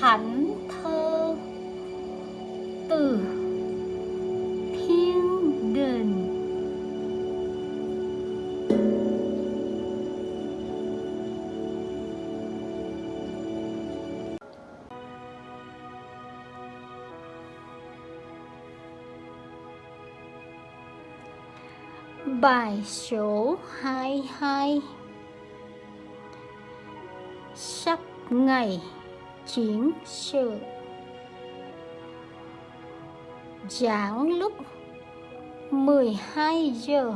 thánh thơ từ thiên đình Bài số 22 Sắp ngày chiến sự. Giảng lúc 12 giờ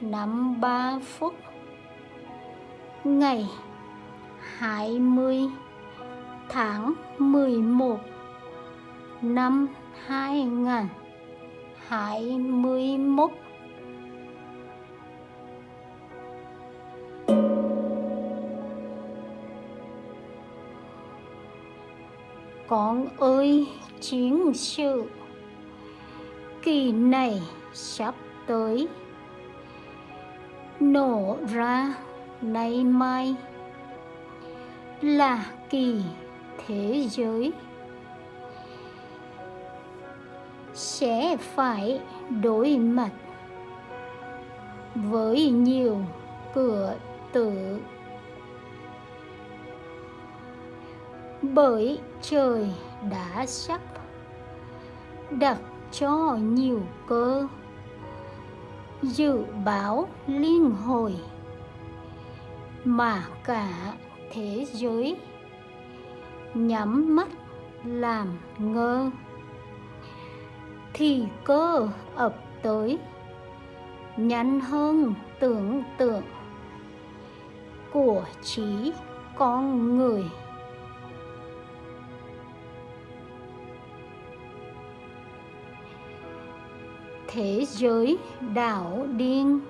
53 phút Ngày 20 tháng 11 năm 2021 Con ơi, chiến sự. Kỳ này sắp tới. Nổ ra nay mai Là kỳ thế giới. Sẽ phải đối mặt Với nhiều cửa tử. Bởi trời đã sắp đặt cho nhiều cơ. Dự báo liên hồi mà cả thế giới nhắm mắt làm ngơ, thì cơ ập tới nhanh hơn tưởng tượng của trí con người. Thế giới đảo điên.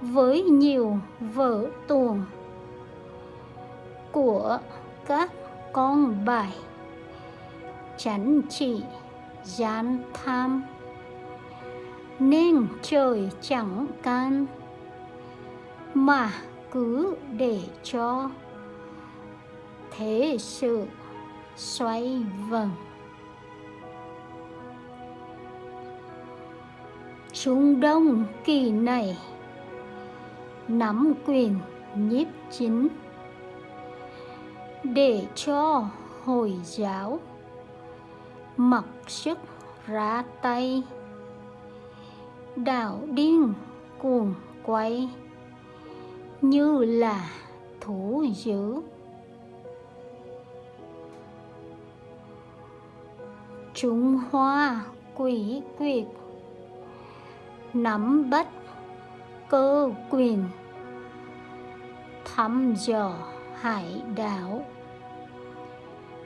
Với nhiều vở tuồng của các con bài, chánh trị, gian tham, nên trời chẳng can, mà cứ để cho thế sự xoay vần. Trung Đông kỳ này. Nắm quyền nhiếp chính. Để cho Hồi giáo mặc sức ra tay. Đảo điên cuồng quay như là thú dữ. Trung Hoa quỷ quyệt nắm bắt cơ quyền, thăm dò hải đảo,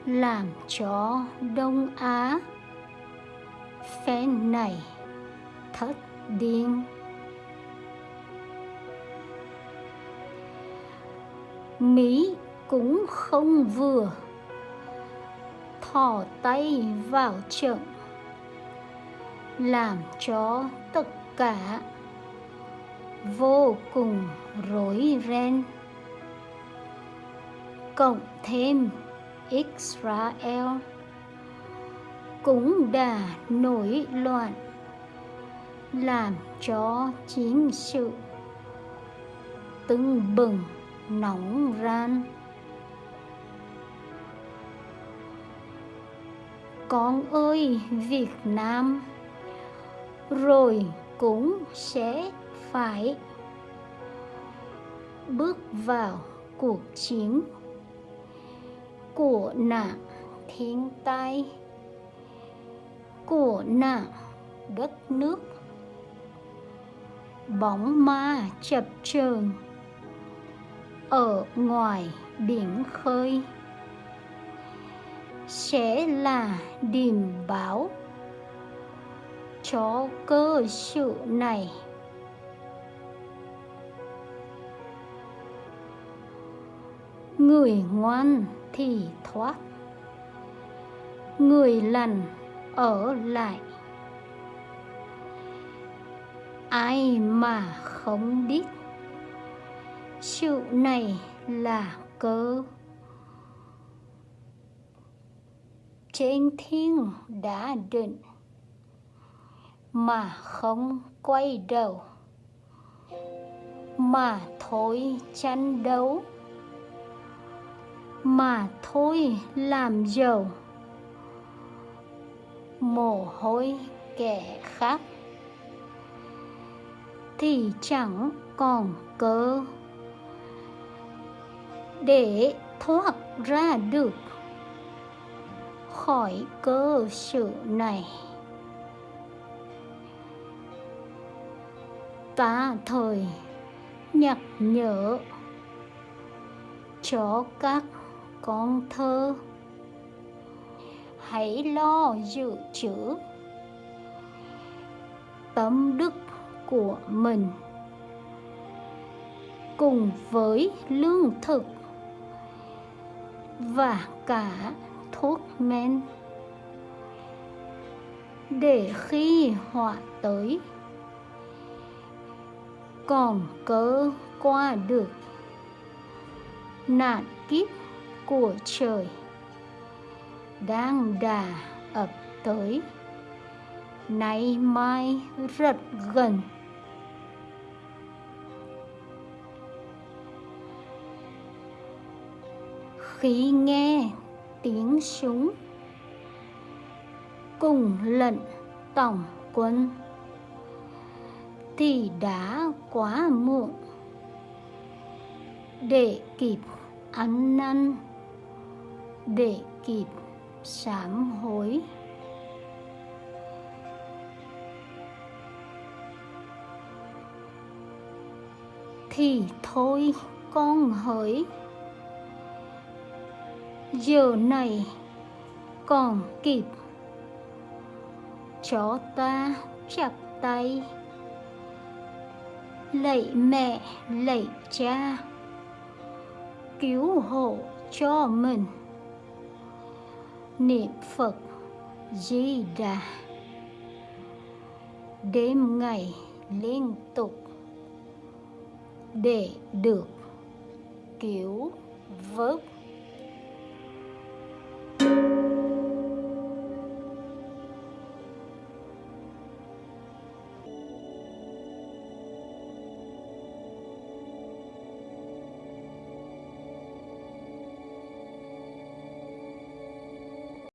làm cho đông á phen này thất điên. Mỹ cũng không vừa thò tay vào trận, làm cho tất cả. Vô cùng rối ren. Cộng thêm Israel cũng đã nổi loạn, làm cho chiến sự tưng bừng, nóng ran. Con ơi, Việt Nam! Rồi cũng sẽ phải bước vào cuộc chiến của nạn thiên tai, của nạn đất nước. Bóng ma chập chờn ở ngoài biển khơi sẽ là điềm báo cho cơ sự này. Người ngoan thì thoát, người lành ở lại. Ai mà không biết, sự này là cơ trên thiên đã định mà không quay đầu, mà thôi tranh đấu, mà thôi làm giàu. Mồ hôi kẻ khác thì chẳng còn cơ để thoát ra được khỏi cơ sự này. Ta thời nhắc nhở cho các con thơ. Hãy lo dự trữ tâm đức của mình cùng với lương thực và cả thuốc men để khi họa tới còn cớ qua được. Nạn kiếp của trời đang đà ập tới. Nay mai rất gần. Khi nghe tiếng súng cùng lệnh tổng quân thì đã quá muộn. Để kịp ăn năn, để kịp sám hối. Thì thôi, con hỡi. Giờ này còn kịp. Cho ta chặt tay lạy mẹ, lạy cha. Cứu hộ cho mình. Niệm phật di đà đêm ngày liên tục để được cứu vớt.